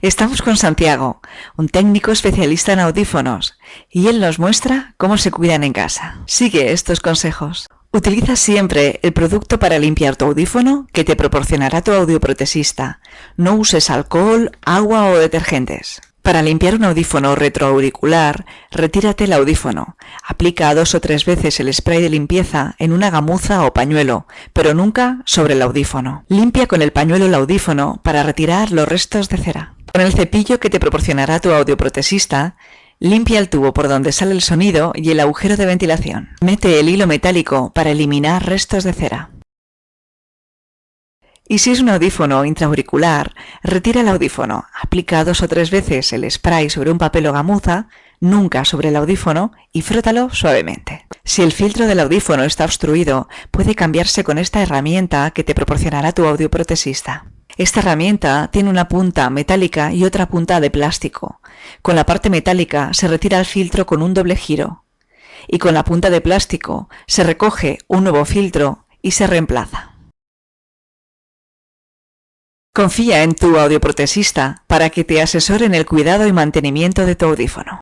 Estamos con Santiago, un técnico especialista en audífonos, y él nos muestra cómo se cuidan en casa. Sigue estos consejos. Utiliza siempre el producto para limpiar tu audífono que te proporcionará tu audioprotesista. No uses alcohol, agua o detergentes. Para limpiar un audífono retroauricular, retírate el audífono. Aplica dos o tres veces el spray de limpieza en una gamuza o pañuelo, pero nunca sobre el audífono. Limpia con el pañuelo el audífono para retirar los restos de cera. Con el cepillo que te proporcionará tu audioprotesista, limpia el tubo por donde sale el sonido y el agujero de ventilación. Mete el hilo metálico para eliminar restos de cera. Y si es un audífono intraauricular, retira el audífono, aplica dos o tres veces el spray sobre un papel o gamuza, nunca sobre el audífono y frótalo suavemente. Si el filtro del audífono está obstruido, puede cambiarse con esta herramienta que te proporcionará tu audioprotesista. Esta herramienta tiene una punta metálica y otra punta de plástico. Con la parte metálica se retira el filtro con un doble giro y con la punta de plástico se recoge un nuevo filtro y se reemplaza. Confía en tu audioprotesista para que te asesore en el cuidado y mantenimiento de tu audífono.